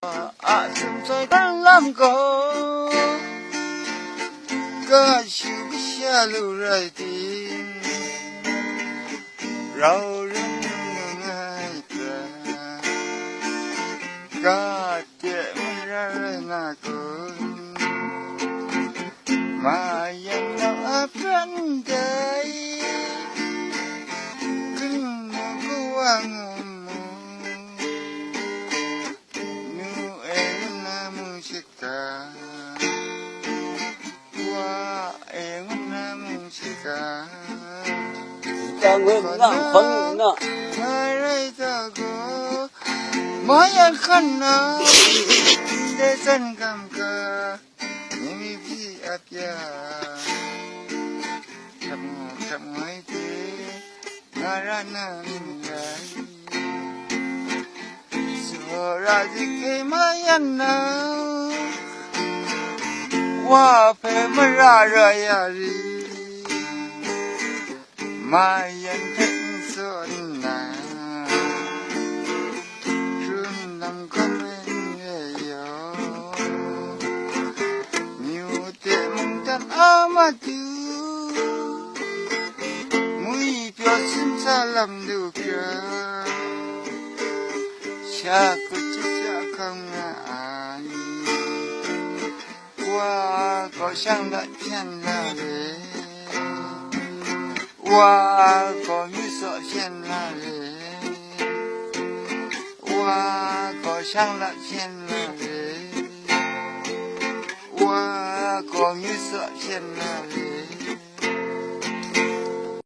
Ờ, à sum soi đang làm có có chịu cái xa lưu rồi thì rau rừng ngay ta. Có tiệm ra rồi na con mà yên nó bên đây. Cứ ngủ quăng musika wa engun na musika ta nguyên na khon na mai ta go mai an khan na de san kam ka ni mi bi apya cham cham ngai te narana ni ra à gì cái mai anh nào phải mà ra rồi à đi mai anh thịnh xuân nà xuân năm con bên về yo nhiều tiệm chân áo mà chú mũi biểu xin xa làm được chưa 下个就下坑啊！我好像那天那里，我好遇说天那里，我好像那天那里，我好遇说天那里。